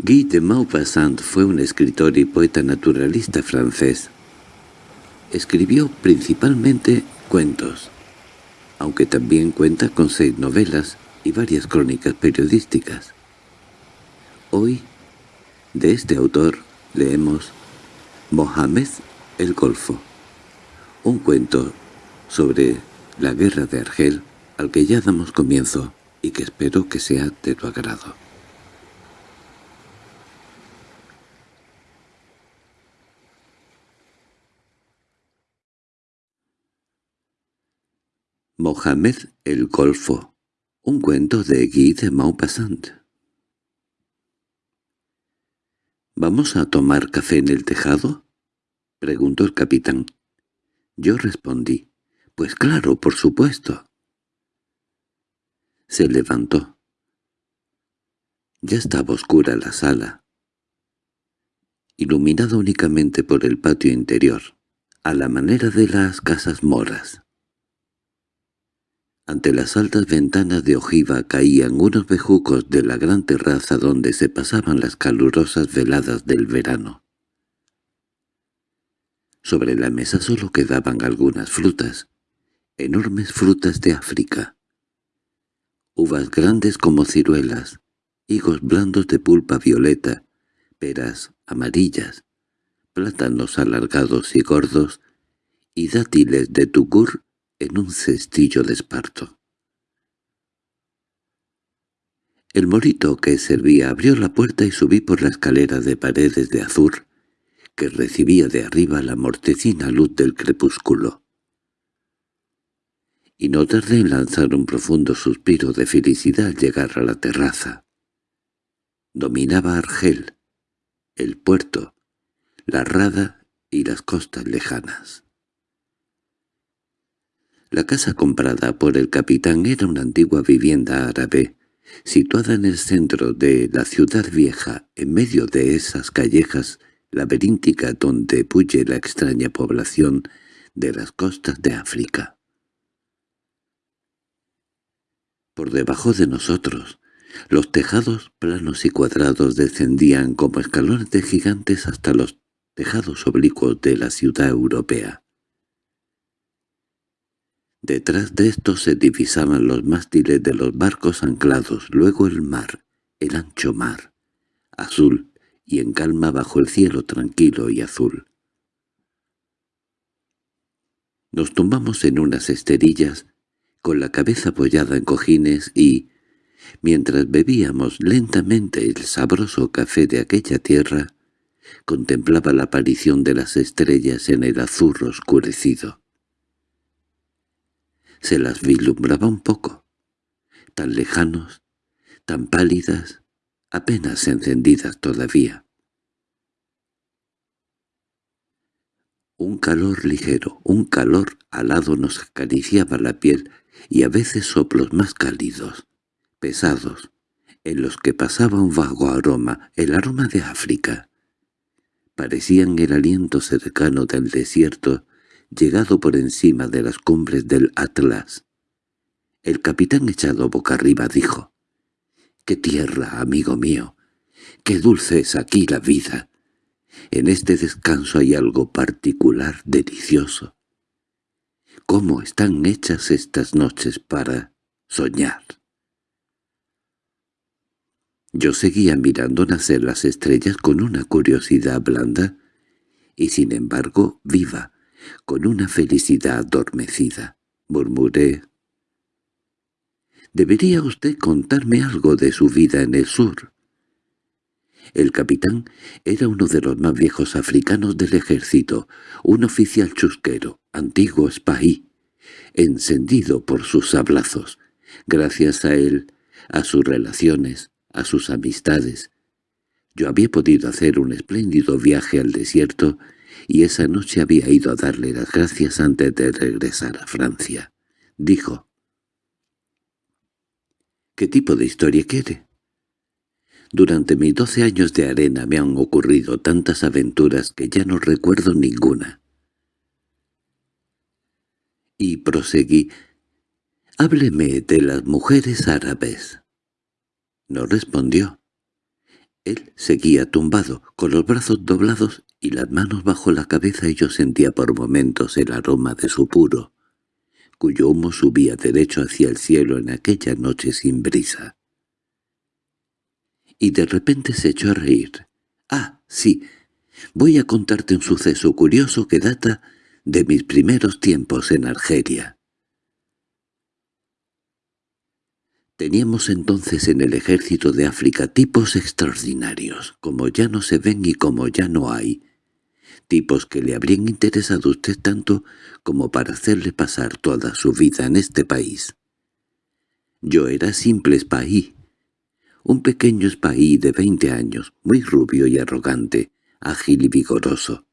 Guy de Maupassant fue un escritor y poeta naturalista francés. Escribió principalmente cuentos, aunque también cuenta con seis novelas y varias crónicas periodísticas. Hoy, de este autor, leemos Mohamed el Golfo, un cuento sobre la guerra de Argel al que ya damos comienzo y que espero que sea de tu agrado. Mohamed el Golfo, un cuento de Guy de Maupassant. —¿Vamos a tomar café en el tejado? —preguntó el capitán. Yo respondí, «Pues claro, por supuesto». Se levantó. Ya estaba oscura la sala, iluminada únicamente por el patio interior, a la manera de las casas moras. Ante las altas ventanas de ojiva caían unos bejucos de la gran terraza donde se pasaban las calurosas veladas del verano. Sobre la mesa solo quedaban algunas frutas, enormes frutas de África. Uvas grandes como ciruelas, higos blandos de pulpa violeta, peras amarillas, plátanos alargados y gordos, y dátiles de tugur en un cestillo de esparto. El morito que servía abrió la puerta y subí por la escalera de paredes de azur, que recibía de arriba la mortecina luz del crepúsculo. Y no tardé en lanzar un profundo suspiro de felicidad al llegar a la terraza. Dominaba Argel, el puerto, la rada y las costas lejanas. La casa comprada por el capitán era una antigua vivienda árabe, situada en el centro de la ciudad vieja, en medio de esas callejas laberínticas donde puye la extraña población de las costas de África. Por debajo de nosotros, los tejados planos y cuadrados descendían como escalones de gigantes hasta los tejados oblicuos de la ciudad europea. Detrás de estos se divisaban los mástiles de los barcos anclados, luego el mar, el ancho mar, azul y en calma bajo el cielo tranquilo y azul. Nos tumbamos en unas esterillas, con la cabeza apoyada en cojines y, mientras bebíamos lentamente el sabroso café de aquella tierra, contemplaba la aparición de las estrellas en el azul oscurecido se las vislumbraba un poco, tan lejanos, tan pálidas, apenas encendidas todavía. Un calor ligero, un calor alado nos acariciaba la piel y a veces soplos más cálidos, pesados, en los que pasaba un vago aroma, el aroma de África. Parecían el aliento cercano del desierto llegado por encima de las cumbres del Atlas. El capitán echado boca arriba dijo, «¡Qué tierra, amigo mío! ¡Qué dulce es aquí la vida! En este descanso hay algo particular, delicioso. ¿Cómo están hechas estas noches para soñar?» Yo seguía mirando nacer las estrellas con una curiosidad blanda y sin embargo viva, con una felicidad adormecida. Murmuré. «Debería usted contarme algo de su vida en el sur». El capitán era uno de los más viejos africanos del ejército, un oficial chusquero, antiguo espaí, encendido por sus sablazos. Gracias a él, a sus relaciones, a sus amistades, yo había podido hacer un espléndido viaje al desierto y esa noche había ido a darle las gracias antes de regresar a Francia. Dijo, «¿Qué tipo de historia quiere?» Durante mis doce años de arena me han ocurrido tantas aventuras que ya no recuerdo ninguna. Y proseguí, «Hábleme de las mujeres árabes». No respondió. Él seguía tumbado, con los brazos doblados y las manos bajo la cabeza y yo sentía por momentos el aroma de su puro, cuyo humo subía derecho hacia el cielo en aquella noche sin brisa. Y de repente se echó a reír. «Ah, sí, voy a contarte un suceso curioso que data de mis primeros tiempos en Argelia». Teníamos entonces en el ejército de África tipos extraordinarios, como ya no se ven y como ya no hay, tipos que le habrían interesado a usted tanto como para hacerle pasar toda su vida en este país. Yo era simple espaí, un pequeño espaí de veinte años, muy rubio y arrogante, ágil y vigoroso.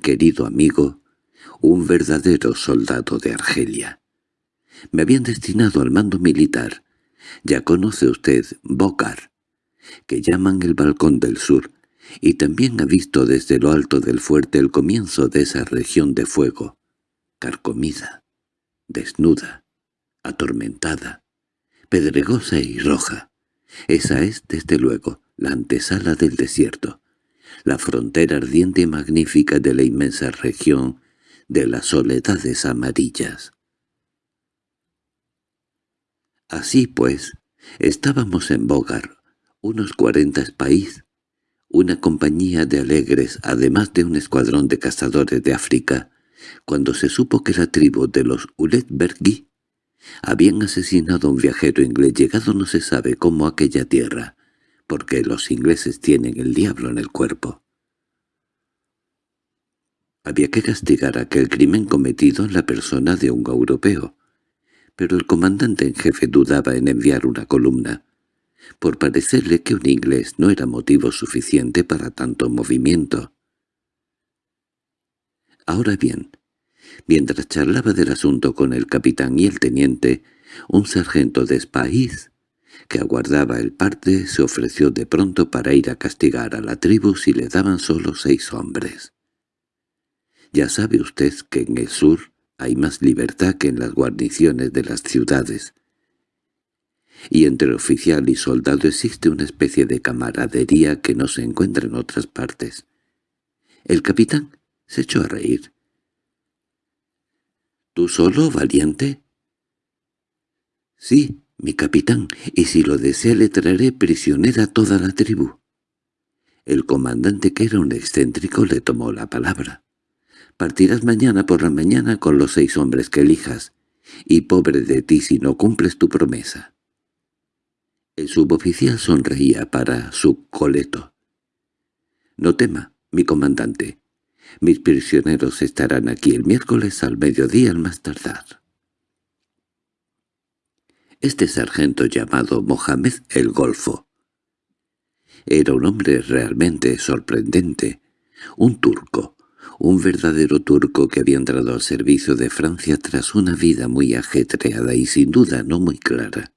Querido amigo, un verdadero soldado de Argelia. Me habían destinado al mando militar, ya conoce usted Bocar, que llaman el Balcón del Sur, y también ha visto desde lo alto del fuerte el comienzo de esa región de fuego, carcomida, desnuda, atormentada, pedregosa y roja. Esa es, desde luego, la antesala del desierto, la frontera ardiente y magnífica de la inmensa región de las soledades amarillas. Así pues, estábamos en Bogar, unos cuarenta país, una compañía de alegres, además de un escuadrón de cazadores de África, cuando se supo que la tribu de los Uletbergi habían asesinado a un viajero inglés llegado no se sabe cómo a aquella tierra, porque los ingleses tienen el diablo en el cuerpo. Había que castigar aquel crimen cometido en la persona de un europeo, pero el comandante en jefe dudaba en enviar una columna, por parecerle que un inglés no era motivo suficiente para tanto movimiento. Ahora bien, mientras charlaba del asunto con el capitán y el teniente, un sargento de Spaís, que aguardaba el parte, se ofreció de pronto para ir a castigar a la tribu si le daban solo seis hombres. Ya sabe usted que en el sur hay más libertad que en las guarniciones de las ciudades. Y entre oficial y soldado existe una especie de camaradería que no se encuentra en otras partes. El capitán se echó a reír. —¿Tú solo, valiente? —Sí, mi capitán, y si lo desea le traeré prisionera a toda la tribu. El comandante, que era un excéntrico, le tomó la palabra. Partirás mañana por la mañana con los seis hombres que elijas, y pobre de ti si no cumples tu promesa. El suboficial sonreía para su coleto. «No tema, mi comandante. Mis prisioneros estarán aquí el miércoles al mediodía al más tardar». Este sargento llamado Mohamed el Golfo era un hombre realmente sorprendente, un turco, un verdadero turco que había entrado al servicio de Francia tras una vida muy ajetreada y sin duda no muy clara.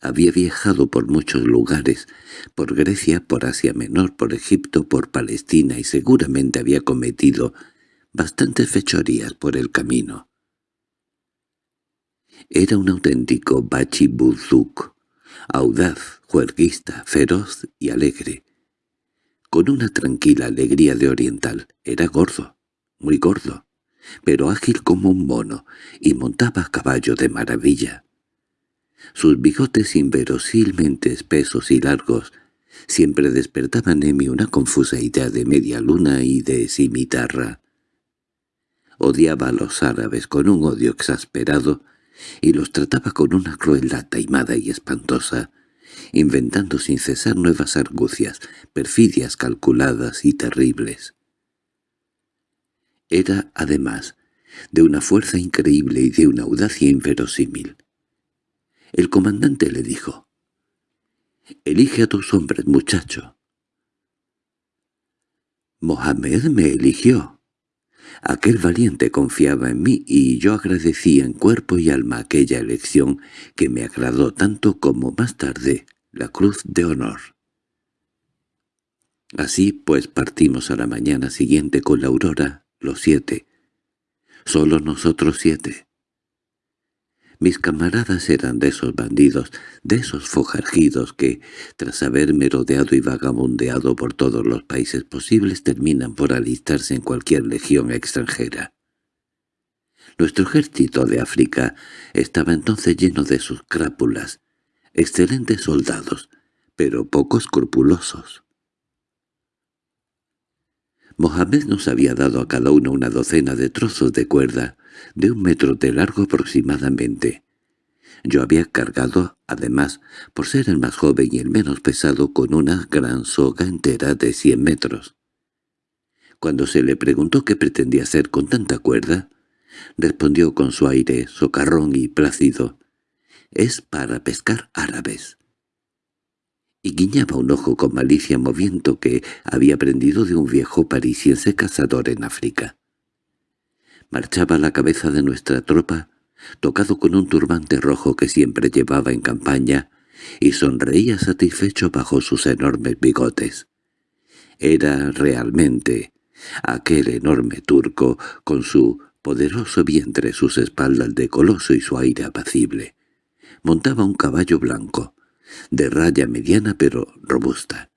Había viajado por muchos lugares, por Grecia, por Asia Menor, por Egipto, por Palestina y seguramente había cometido bastantes fechorías por el camino. Era un auténtico bachibuzuk, audaz, juerguista, feroz y alegre, con una tranquila alegría de oriental. Era gordo, muy gordo, pero ágil como un mono, y montaba a caballo de maravilla. Sus bigotes inverosímilmente espesos y largos siempre despertaban en mí una confusa idea de media luna y de cimitarra. Odiaba a los árabes con un odio exasperado y los trataba con una crueldad taimada y espantosa, inventando sin cesar nuevas argucias, perfidias calculadas y terribles. Era, además, de una fuerza increíble y de una audacia inverosímil. El comandante le dijo, «Elige a tus hombres, muchacho». Mohamed me eligió. Aquel valiente confiaba en mí y yo agradecía en cuerpo y alma aquella elección que me agradó tanto como más tarde la cruz de honor. Así pues partimos a la mañana siguiente con la aurora, los siete. Solo nosotros siete. Mis camaradas eran de esos bandidos, de esos fojargidos que, tras haber merodeado y vagabundeado por todos los países posibles, terminan por alistarse en cualquier legión extranjera. Nuestro ejército de África estaba entonces lleno de sus crápulas, excelentes soldados, pero poco escrupulosos. Mohamed nos había dado a cada uno una docena de trozos de cuerda, de un metro de largo aproximadamente. Yo había cargado, además, por ser el más joven y el menos pesado, con una gran soga entera de cien metros. Cuando se le preguntó qué pretendía hacer con tanta cuerda, respondió con su aire socarrón y plácido, «Es para pescar árabes» y guiñaba un ojo con malicia moviendo que había aprendido de un viejo parisiense cazador en África. Marchaba la cabeza de nuestra tropa, tocado con un turbante rojo que siempre llevaba en campaña, y sonreía satisfecho bajo sus enormes bigotes. Era realmente aquel enorme turco, con su poderoso vientre, sus espaldas de coloso y su aire apacible. Montaba un caballo blanco, de raya mediana pero robusta,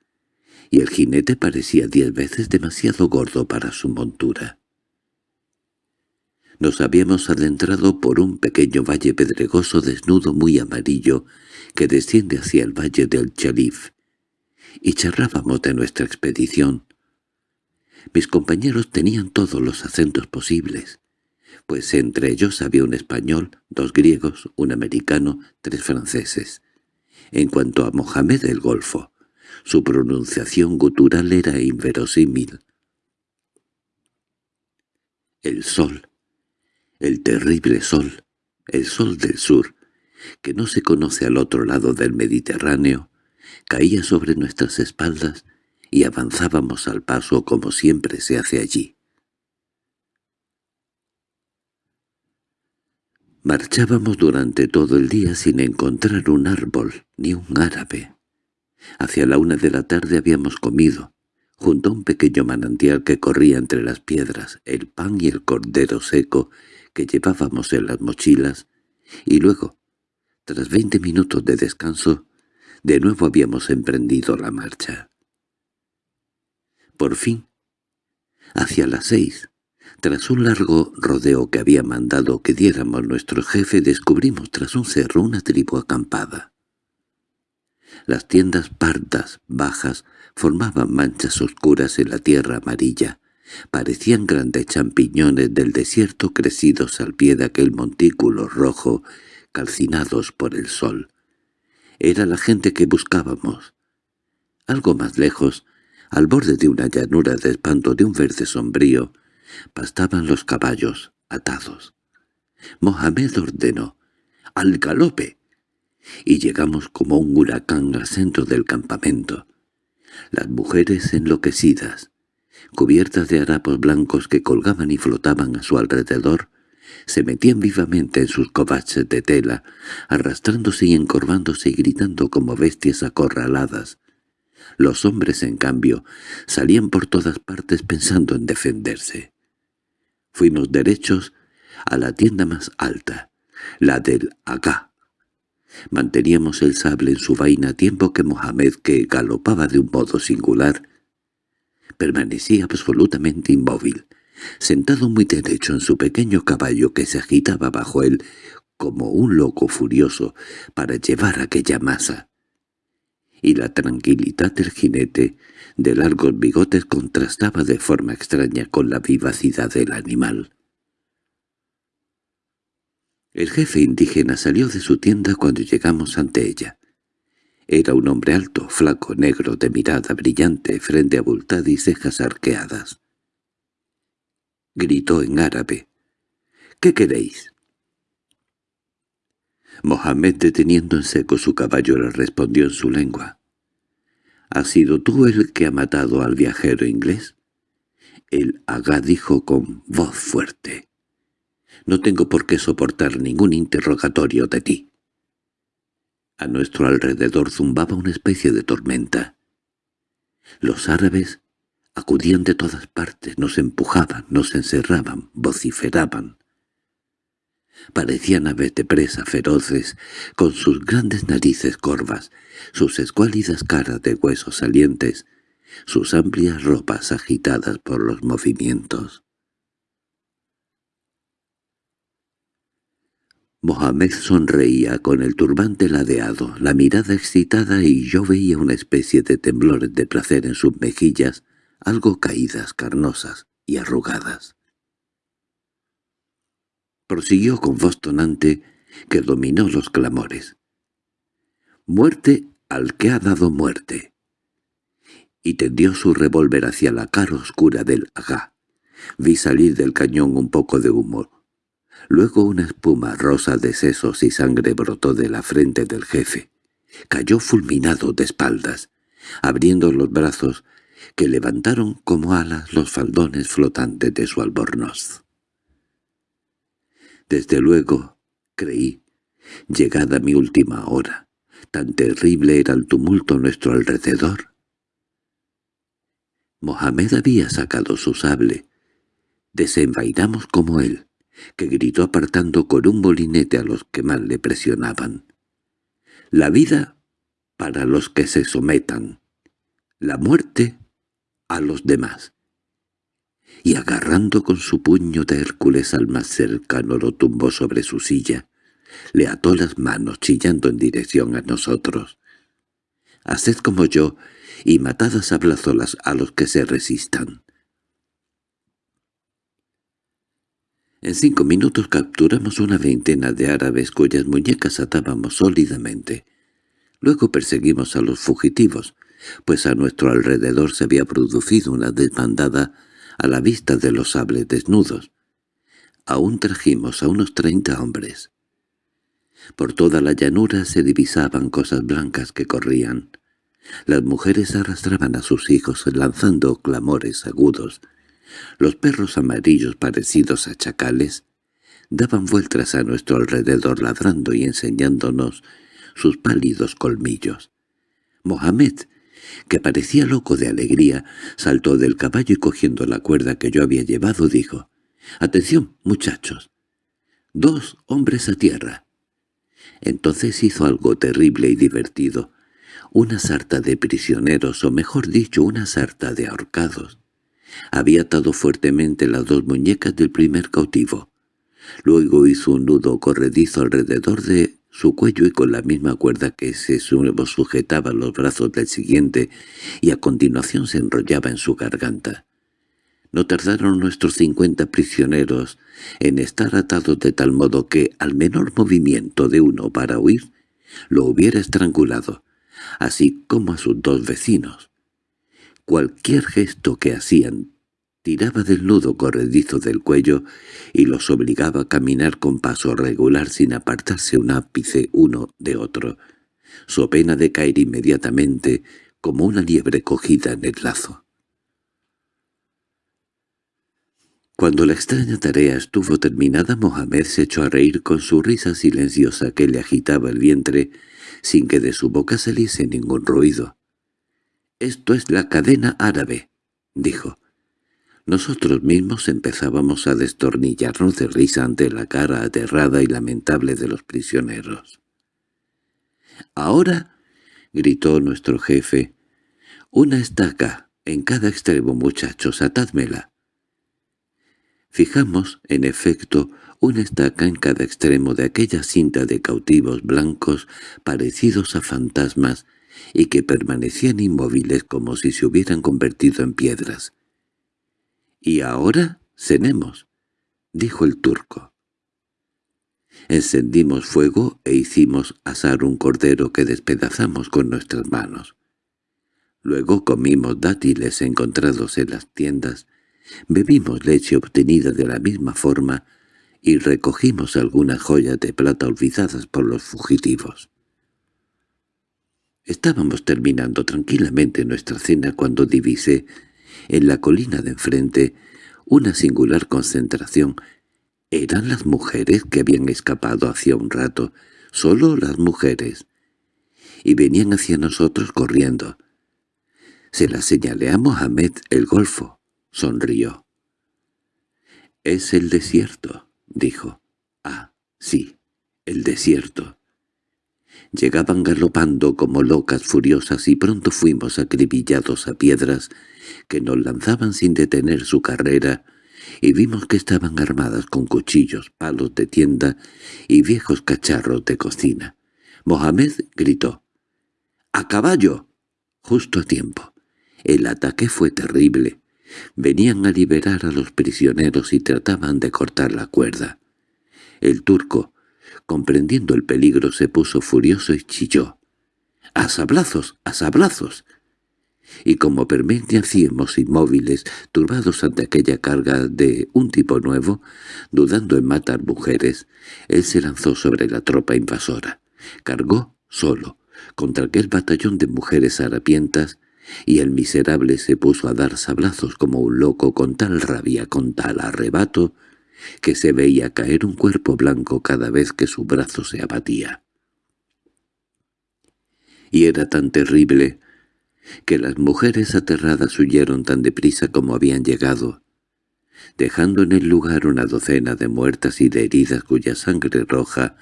y el jinete parecía diez veces demasiado gordo para su montura. Nos habíamos adentrado por un pequeño valle pedregoso desnudo muy amarillo que desciende hacia el valle del Chalif, y charlábamos de nuestra expedición. Mis compañeros tenían todos los acentos posibles, pues entre ellos había un español, dos griegos, un americano, tres franceses. En cuanto a Mohamed el Golfo, su pronunciación gutural era inverosímil. El sol, el terrible sol, el sol del sur, que no se conoce al otro lado del Mediterráneo, caía sobre nuestras espaldas y avanzábamos al paso como siempre se hace allí. Marchábamos durante todo el día sin encontrar un árbol ni un árabe. Hacia la una de la tarde habíamos comido, junto a un pequeño manantial que corría entre las piedras, el pan y el cordero seco que llevábamos en las mochilas, y luego, tras veinte minutos de descanso, de nuevo habíamos emprendido la marcha. Por fin, hacia las seis, tras un largo rodeo que había mandado que diéramos nuestro jefe, descubrimos tras un cerro una tribu acampada. Las tiendas pardas, bajas, formaban manchas oscuras en la tierra amarilla. Parecían grandes champiñones del desierto crecidos al pie de aquel montículo rojo, calcinados por el sol. Era la gente que buscábamos. Algo más lejos, al borde de una llanura de espanto de un verde sombrío, Pastaban los caballos, atados. Mohamed ordenó, ¡al galope! Y llegamos como un huracán al centro del campamento. Las mujeres enloquecidas, cubiertas de harapos blancos que colgaban y flotaban a su alrededor, se metían vivamente en sus covaches de tela, arrastrándose y encorvándose y gritando como bestias acorraladas. Los hombres, en cambio, salían por todas partes pensando en defenderse. Fuimos derechos a la tienda más alta, la del Agá. Manteníamos el sable en su vaina tiempo que Mohamed, que galopaba de un modo singular, permanecía absolutamente inmóvil, sentado muy derecho en su pequeño caballo que se agitaba bajo él como un loco furioso para llevar aquella masa. Y la tranquilidad del jinete de largos bigotes contrastaba de forma extraña con la vivacidad del animal. El jefe indígena salió de su tienda cuando llegamos ante ella. Era un hombre alto, flaco, negro, de mirada brillante, frente abultada y cejas arqueadas. Gritó en árabe. —¿Qué queréis? Mohamed, deteniendo en seco su caballo, le respondió en su lengua. —¿Has sido tú el que ha matado al viajero inglés? El Agá dijo con voz fuerte. —No tengo por qué soportar ningún interrogatorio de ti. A nuestro alrededor zumbaba una especie de tormenta. Los árabes acudían de todas partes, nos empujaban, nos encerraban, vociferaban. Parecían aves de presa feroces, con sus grandes narices corvas, sus escuálidas caras de huesos salientes, sus amplias ropas agitadas por los movimientos. Mohamed sonreía con el turbante ladeado, la mirada excitada y yo veía una especie de temblores de placer en sus mejillas, algo caídas, carnosas y arrugadas. Prosiguió con voz tonante que dominó los clamores. «¡Muerte al que ha dado muerte!» Y tendió su revólver hacia la cara oscura del agá. Vi salir del cañón un poco de humo. Luego una espuma rosa de sesos y sangre brotó de la frente del jefe. Cayó fulminado de espaldas, abriendo los brazos que levantaron como alas los faldones flotantes de su albornoz. Desde luego, creí, llegada mi última hora, tan terrible era el tumulto a nuestro alrededor. Mohamed había sacado su sable. Desenvainamos como él, que gritó apartando con un molinete a los que mal le presionaban. La vida para los que se sometan, la muerte a los demás. Y agarrando con su puño de Hércules al más cercano lo tumbó sobre su silla, le ató las manos chillando en dirección a nosotros. Haced como yo y matadas a blazolas a los que se resistan. En cinco minutos capturamos una veintena de árabes cuyas muñecas atábamos sólidamente. Luego perseguimos a los fugitivos, pues a nuestro alrededor se había producido una desbandada a la vista de los sables desnudos. Aún trajimos a unos treinta hombres. Por toda la llanura se divisaban cosas blancas que corrían. Las mujeres arrastraban a sus hijos lanzando clamores agudos. Los perros amarillos parecidos a chacales daban vueltas a nuestro alrededor ladrando y enseñándonos sus pálidos colmillos. Mohamed, que parecía loco de alegría, saltó del caballo y cogiendo la cuerda que yo había llevado dijo, «¡Atención, muchachos! ¡Dos hombres a tierra!» Entonces hizo algo terrible y divertido, una sarta de prisioneros, o mejor dicho, una sarta de ahorcados. Había atado fuertemente las dos muñecas del primer cautivo. Luego hizo un nudo corredizo alrededor de su cuello y con la misma cuerda que se sujetaba los brazos del siguiente y a continuación se enrollaba en su garganta. No tardaron nuestros cincuenta prisioneros en estar atados de tal modo que, al menor movimiento de uno para huir, lo hubiera estrangulado, así como a sus dos vecinos. Cualquier gesto que hacían tiraba del nudo corredizo del cuello y los obligaba a caminar con paso regular sin apartarse un ápice uno de otro, so pena de caer inmediatamente como una liebre cogida en el lazo. Cuando la extraña tarea estuvo terminada, Mohamed se echó a reír con su risa silenciosa que le agitaba el vientre, sin que de su boca saliese ningún ruido. «Esto es la cadena árabe», dijo. Nosotros mismos empezábamos a destornillarnos de risa ante la cara aterrada y lamentable de los prisioneros. «Ahora», gritó nuestro jefe, «una estaca en cada extremo, muchachos, atádmela». Fijamos, en efecto, una estaca en cada extremo de aquella cinta de cautivos blancos parecidos a fantasmas y que permanecían inmóviles como si se hubieran convertido en piedras. —¿Y ahora cenemos? —dijo el turco. Encendimos fuego e hicimos asar un cordero que despedazamos con nuestras manos. Luego comimos dátiles encontrados en las tiendas, bebimos leche obtenida de la misma forma y recogimos algunas joyas de plata olvidadas por los fugitivos. Estábamos terminando tranquilamente nuestra cena cuando divisé, en la colina de enfrente, una singular concentración. Eran las mujeres que habían escapado hacía un rato, solo las mujeres, y venían hacia nosotros corriendo. Se la señalé a Mohamed el golfo. Sonrió. «Es el desierto», dijo. «Ah, Sí, el desierto. Llegaban galopando como locas furiosas y pronto fuimos acribillados a piedras que nos lanzaban sin detener su carrera y vimos que estaban armadas con cuchillos, palos de tienda y viejos cacharros de cocina. Mohamed gritó. —¡A caballo! Justo a tiempo. El ataque fue terrible. Venían a liberar a los prisioneros y trataban de cortar la cuerda. El turco, comprendiendo el peligro, se puso furioso y chilló. —¡A sablazos! ¡A sablazos! Y como permanecíamos inmóviles, turbados ante aquella carga de un tipo nuevo, dudando en matar mujeres, él se lanzó sobre la tropa invasora. Cargó solo contra aquel batallón de mujeres harapientas y el miserable se puso a dar sablazos como un loco con tal rabia, con tal arrebato, que se veía caer un cuerpo blanco cada vez que su brazo se abatía. Y era tan terrible que las mujeres aterradas huyeron tan deprisa como habían llegado, dejando en el lugar una docena de muertas y de heridas cuya sangre roja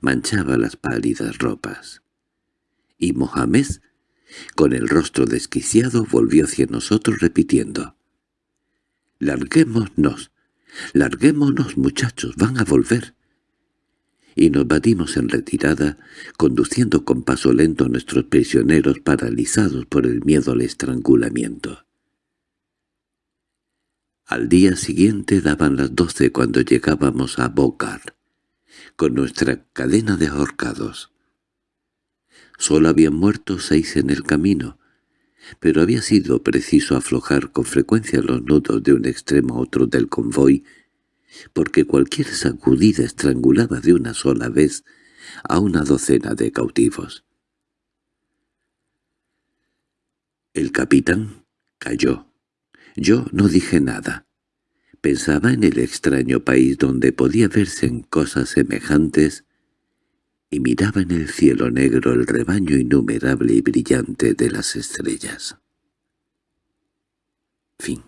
manchaba las pálidas ropas. Y Mohamed con el rostro desquiciado volvió hacia nosotros repitiendo. «Larguémonos, larguémonos muchachos, van a volver». Y nos batimos en retirada, conduciendo con paso lento a nuestros prisioneros paralizados por el miedo al estrangulamiento. Al día siguiente daban las doce cuando llegábamos a Bocar, con nuestra cadena de ahorcados. Solo habían muerto seis en el camino, pero había sido preciso aflojar con frecuencia los nudos de un extremo a otro del convoy, porque cualquier sacudida estrangulaba de una sola vez a una docena de cautivos. El capitán cayó. Yo no dije nada. Pensaba en el extraño país donde podía verse en cosas semejantes y miraba en el cielo negro el rebaño innumerable y brillante de las estrellas. Fin